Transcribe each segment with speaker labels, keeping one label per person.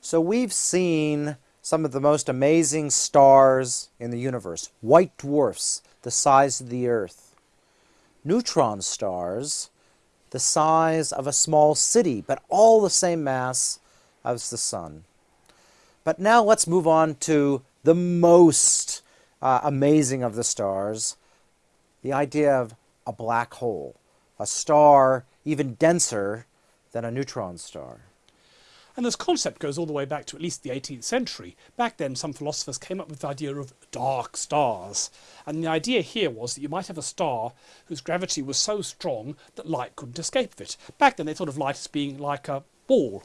Speaker 1: So we've seen some of the most amazing stars in the universe. White dwarfs, the size of the Earth. Neutron stars, the size of a small city, but all the same mass as the Sun. But now let's move on to the most uh, amazing of the stars, the idea of a black hole, a star even denser than a neutron star.
Speaker 2: And this concept goes all the way back to at least the 18th century. Back then, some philosophers came up with the idea of dark stars. And the idea here was that you might have a star whose gravity was so strong that light couldn't escape it. Back then, they thought of light as being like a ball.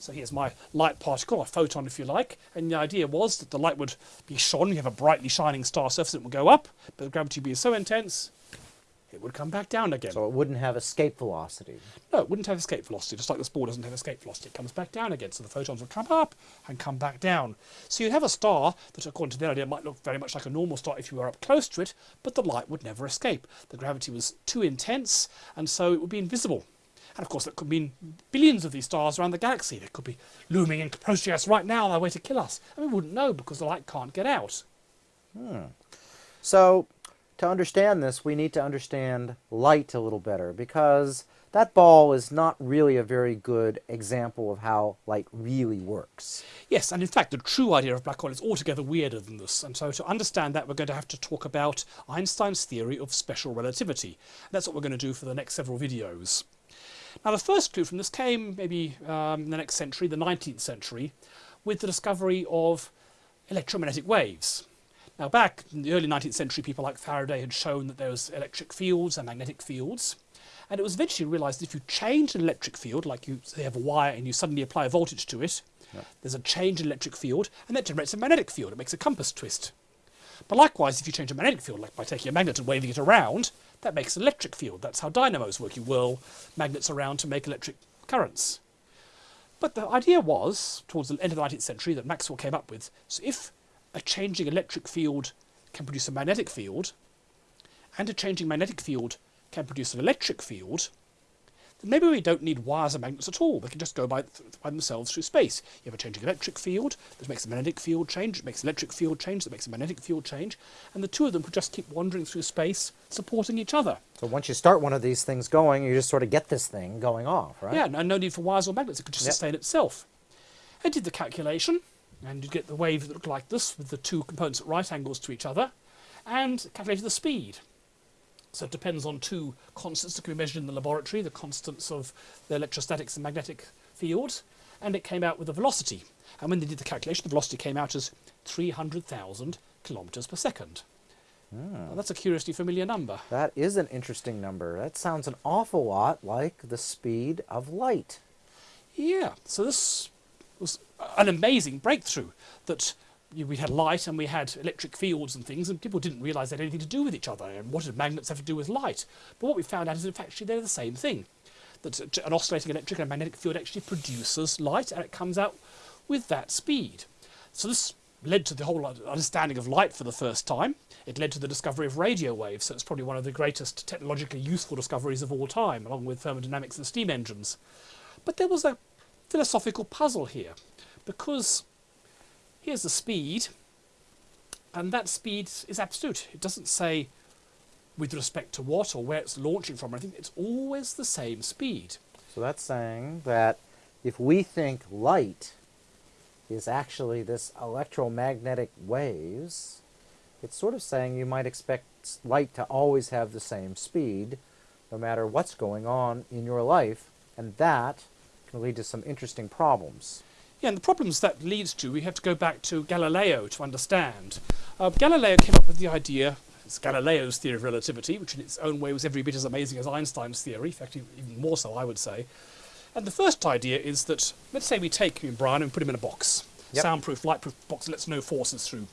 Speaker 2: So here's my light particle, a photon if you like, and the idea was that the light would be shone, you have a brightly shining star surface, it would go up, but the gravity would be so intense it would come back down again.
Speaker 1: So it wouldn't have escape velocity.
Speaker 2: No, it wouldn't have escape velocity, just like this ball doesn't have escape velocity. It comes back down again, so the photons would come up and come back down. So you'd have a star that, according to their idea, might look very much like a normal star if you were up close to it, but the light would never escape. The gravity was too intense, and so it would be invisible. And of course, that could mean billions of these stars around the galaxy. They could be looming and approaching us right now on their way to kill us. And we wouldn't know because the light can't get out.
Speaker 1: Hmm. So to understand this, we need to understand light a little better because that ball is not really a very good example of how light really works.
Speaker 2: Yes, and in fact, the true idea of black hole is altogether weirder than this. And so to understand that, we're going to have to talk about Einstein's theory of special relativity. That's what we're going to do for the next several videos. Now, the first clue from this came maybe um, in the next century, the 19th century, with the discovery of electromagnetic waves. Now back in the early 19th century, people like Faraday had shown that there was electric fields and magnetic fields. And it was eventually realised that if you change an electric field, like you say have a wire and you suddenly apply a voltage to it, yep. there's a change in electric field, and that generates a magnetic field. It makes a compass twist. But likewise, if you change a magnetic field, like by taking a magnet and waving it around, that makes an electric field. That's how dynamos work. You whirl magnets around to make electric currents. But the idea was, towards the end of the 19th century, that Maxwell came up with, so if a changing electric field can produce a magnetic field, and a changing magnetic field can produce an electric field, then maybe we don't need wires and magnets at all. They can just go by, by themselves through space. You have a changing electric field that makes a magnetic field change, it makes an electric field change that makes a magnetic field change, and the two of them could just keep wandering through space, supporting each other.
Speaker 1: So once you start one of these things going, you just sort of get this thing going off, right?
Speaker 2: Yeah, and no need for wires or magnets. It could just yep. sustain itself. I did the calculation, and you'd get the wave that looked like this with the two components at right angles to each other and calculated the speed. So it depends on two constants that can be measured in the laboratory, the constants of the electrostatics and magnetic fields, and it came out with the velocity. And when they did the calculation, the velocity came out as 300,000 kilometres per second.
Speaker 1: Hmm.
Speaker 2: that's a curiously familiar number.
Speaker 1: That is an interesting number. That sounds an awful lot like the speed of light.
Speaker 2: Yeah, so this was an amazing breakthrough that we had light and we had electric fields and things, and people didn't realise they had anything to do with each other. And what did magnets have to do with light? But what we found out is, in fact, actually they're the same thing. That an oscillating electric and magnetic field actually produces light, and it comes out with that speed. So this led to the whole understanding of light for the first time. It led to the discovery of radio waves, so it's probably one of the greatest technologically useful discoveries of all time, along with thermodynamics and steam engines. But there was a philosophical puzzle here because here's the speed and that speed is absolute. It doesn't say with respect to what or where it's launching from or anything. It's always the same speed.
Speaker 1: So that's saying that if we think light is actually this electromagnetic waves, it's sort of saying you might expect light to always have the same speed no matter what's going on in your life, and that can lead to some interesting problems.
Speaker 2: Yeah, and the problems that leads to, we have to go back to Galileo to understand. Uh, Galileo came up with the idea, it's Galileo's theory of relativity, which in its own way was every bit as amazing as Einstein's theory, in fact even more so I would say. And the first idea is that, let's say we take Brian and put him in a box, yep. soundproof, lightproof box that lets no forces through.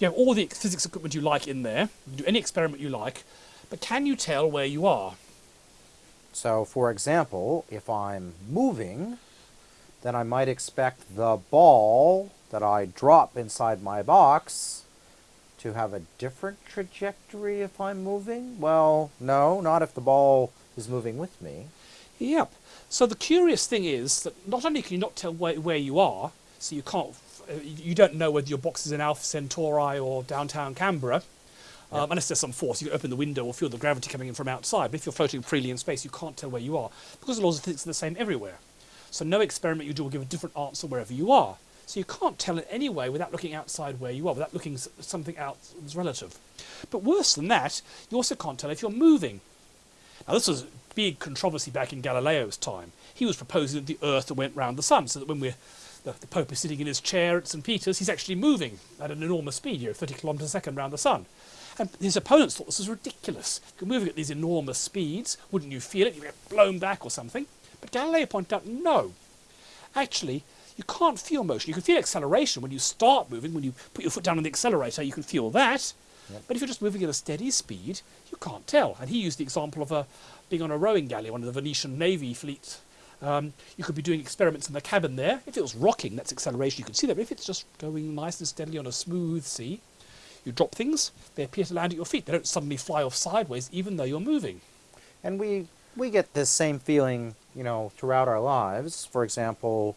Speaker 2: You have all the physics equipment you like in there, you can do any experiment you like, but can you tell where you are?
Speaker 1: So, for example, if I'm moving, then I might expect the ball that I drop inside my box to have a different trajectory if I'm moving? Well, no, not if the ball is moving with me.
Speaker 2: Yep. So the curious thing is that not only can you not tell where, where you are, So you can't, uh, you don't know whether your box is in Alpha Centauri or downtown Canberra. Um, unless there's some force, you open the window or feel the gravity coming in from outside. But if you're floating freely in space, you can't tell where you are because the laws of physics are the same everywhere. So no experiment you do will give a different answer wherever you are. So you can't tell in any way without looking outside where you are, without looking something out that's relative. But worse than that, you also can't tell if you're moving. Now this was a big controversy back in Galileo's time. He was proposing that the Earth went round the Sun, so that when we're the, the Pope is sitting in his chair at St. Peter's, he's actually moving at an enormous speed, you know, 30 kilometres a second round the Sun. And his opponents thought this was ridiculous. You're moving at these enormous speeds, wouldn't you feel it? You'd get blown back or something. But Galileo pointed out, no. Actually, you can't feel motion. You can feel acceleration when you start moving. When you put your foot down on the accelerator, you can feel that. But if you're just moving at a steady speed, you can't tell. And he used the example of a, being on a rowing galley, one of the Venetian Navy fleet. Um, you could be doing experiments in the cabin there. If it was rocking, that's acceleration. You can see that. But if it's just going nice and steadily on a smooth sea, you drop things, they appear to land at your feet. They don't suddenly fly off sideways, even though you're moving.
Speaker 1: And we we get this same feeling, you know, throughout our lives. For example,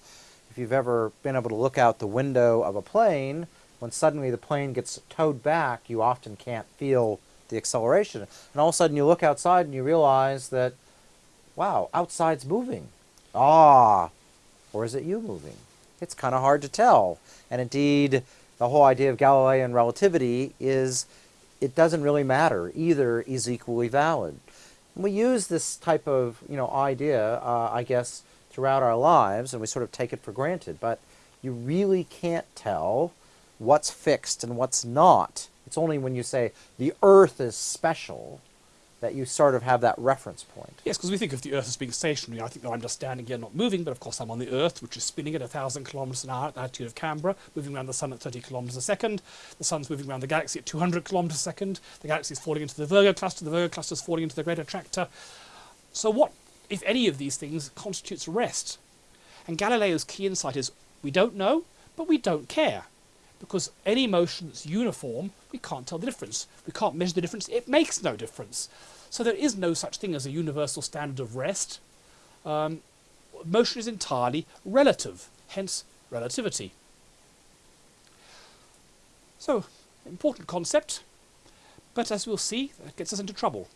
Speaker 1: if you've ever been able to look out the window of a plane, when suddenly the plane gets towed back, you often can't feel the acceleration. And all of a sudden you look outside and you realize that, wow, outside's moving. Ah, or is it you moving? It's kind of hard to tell. And indeed, the whole idea of Galilean relativity is it doesn't really matter. Either is equally valid. And we use this type of you know idea, uh, I guess, throughout our lives, and we sort of take it for granted. But you really can't tell what's fixed and what's not. It's only when you say the Earth is special that you sort of have that reference point.
Speaker 2: Yes, because we think of the Earth as being stationary. I think that I'm just standing here not moving, but of course I'm on the Earth, which is spinning at 1,000 kilometres an hour at the altitude of Canberra, moving around the Sun at 30 kilometres a second. The Sun's moving around the galaxy at 200 kilometres a second. The galaxy is falling into the Virgo cluster. The Virgo cluster is falling into the Great Attractor. So what, if any of these things, constitutes rest? And Galileo's key insight is we don't know, but we don't care. Because any motion that's uniform, we can't tell the difference. We can't measure the difference. It makes no difference. So there is no such thing as a universal standard of rest. Um, motion is entirely relative, hence relativity. So, important concept, but as we'll see, that gets us into trouble.